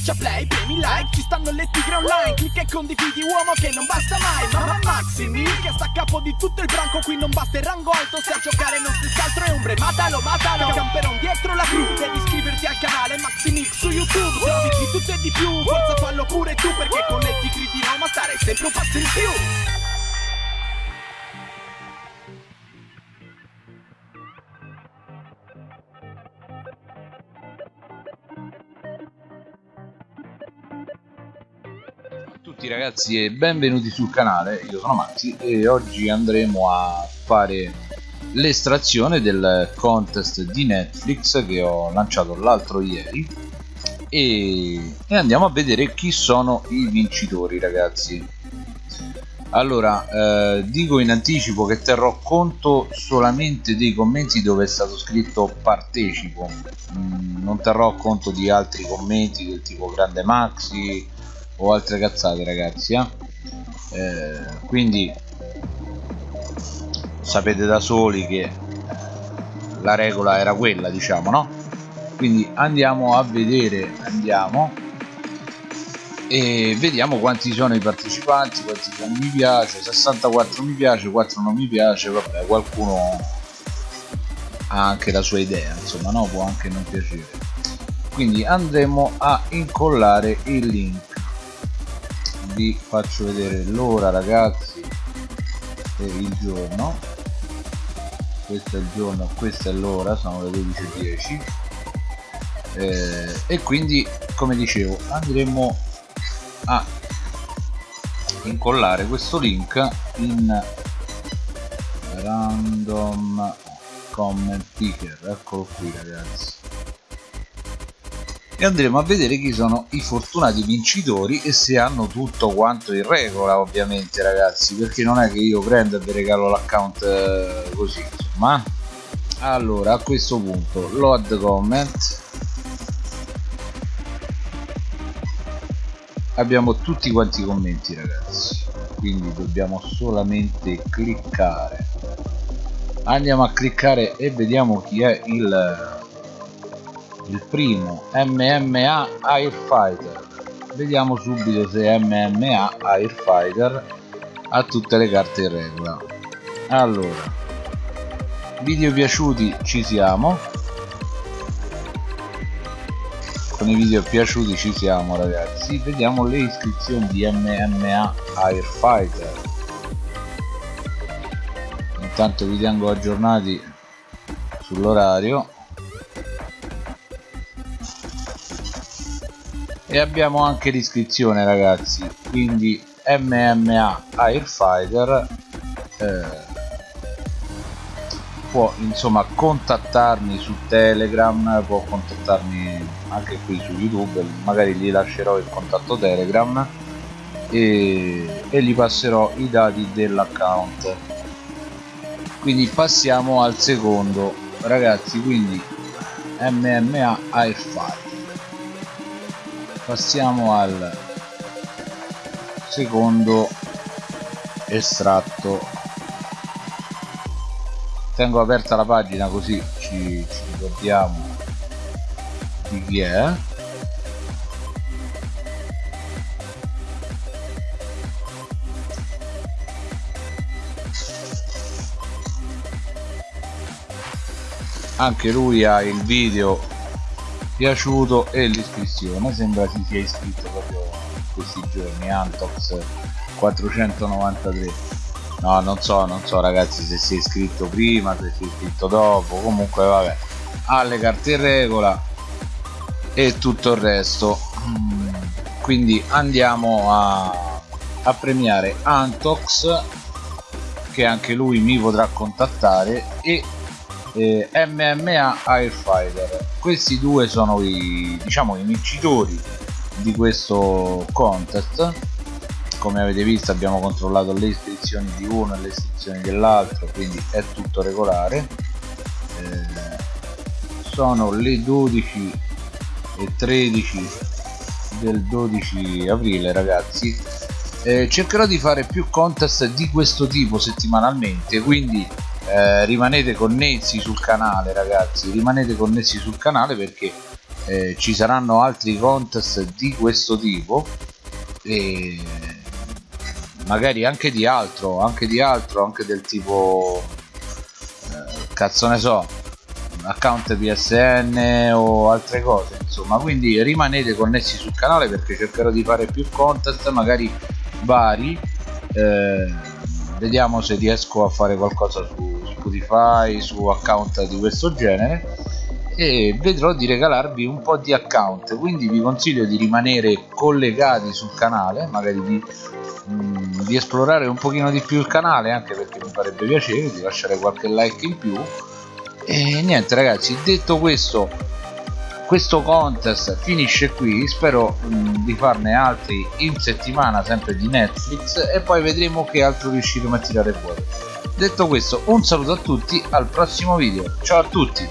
Schiaccia play, premi like, ci stanno le tigre online Clicca e condividi uomo che non basta mai Mamma Maximi che sta a capo di tutto il branco Qui non basta il rango alto se a giocare non stessi altro è ombre Matalo, matalo, camperon dietro la crew Devi iscriverti al canale Maximix su YouTube Se di tutto e di più, forza fallo pure tu Perché con le tigre di Roma stare sempre un passo in più tutti ragazzi e benvenuti sul canale, io sono Maxi e oggi andremo a fare l'estrazione del contest di Netflix che ho lanciato l'altro ieri. E, e, andiamo a vedere chi sono i vincitori ragazzi. Allora eh, dico in anticipo che terrò conto solamente dei commenti dove è stato scritto partecipo. Mm, non terrò conto di altri commenti del tipo grande Maxi o altre cazzate ragazzi eh? Eh, quindi sapete da soli che la regola era quella diciamo no? Quindi andiamo a vedere andiamo e vediamo quanti sono i partecipanti quanti sono mi piace 64 mi piace 4 non mi piace vabbè qualcuno ha anche la sua idea insomma no? Può anche non piacere. Quindi andremo a incollare il link vi faccio vedere l'ora ragazzi e il giorno. Questo è il giorno questa è l'ora sono le 12.10 eh, e quindi come dicevo andremo a incollare questo link in random comment picker eccolo qui ragazzi e andremo a vedere chi sono i fortunati vincitori e se hanno tutto quanto in regola ovviamente ragazzi perché non è che io prendo e vi regalo l'account eh, così insomma. Allora a questo punto load comment. Abbiamo tutti quanti i commenti ragazzi quindi dobbiamo solamente cliccare. Andiamo a cliccare e vediamo chi è il il primo MMA Airfighter. Vediamo subito se MMA Airfighter ha tutte le carte in regola. Allora video piaciuti ci siamo. Con i video piaciuti ci siamo ragazzi. Vediamo le iscrizioni di MMA Airfighter. Intanto vi tengo aggiornati sull'orario e abbiamo anche l'iscrizione ragazzi. Quindi MMA Airfighter eh, può insomma contattarmi su Telegram può contattarmi anche qui su YouTube. Magari gli lascerò il contatto Telegram e, e gli passerò i dati dell'account. Quindi passiamo al secondo. Ragazzi quindi MMA Airfighter passiamo al secondo estratto. Tengo aperta la pagina così ci, ci ricordiamo di chi è. Anche lui ha il video piaciuto e l'iscrizione. Sembra si sia iscritto proprio questi giorni Antox 493 no non so non so ragazzi se si è iscritto prima se si è iscritto dopo. Comunque vabbè ha le carte in regola e tutto il resto. Mm, quindi andiamo a, a premiare Antox che anche lui mi potrà contattare e eh, MMA Airfighter questi due sono i diciamo i vincitori di questo contest. Come avete visto abbiamo controllato le iscrizioni di uno e le iscrizioni dell'altro quindi è tutto regolare. Eh, sono le 12 e 13 del 12 aprile ragazzi. Eh, cercherò di fare più contest di questo tipo settimanalmente quindi eh, rimanete connessi sul canale ragazzi rimanete connessi sul canale perché eh, ci saranno altri contest di questo tipo e magari anche di altro anche di altro anche del tipo eh, cazzo ne so account PSN o altre cose insomma. Quindi rimanete connessi sul canale perché cercherò di fare più contest magari vari. Eh, vediamo se riesco a fare qualcosa su Spotify su account di questo genere e vedrò di regalarvi un po' di account. Quindi vi consiglio di rimanere collegati sul canale magari di, mh, di esplorare un pochino di più il canale anche perché mi farebbe piacere di lasciare qualche like in più. E niente ragazzi detto questo questo contest finisce qui. Spero mh, di farne altri in settimana sempre di Netflix e poi vedremo che altro riusciremo a tirare fuori detto questo un saluto a tutti al prossimo video ciao a tutti.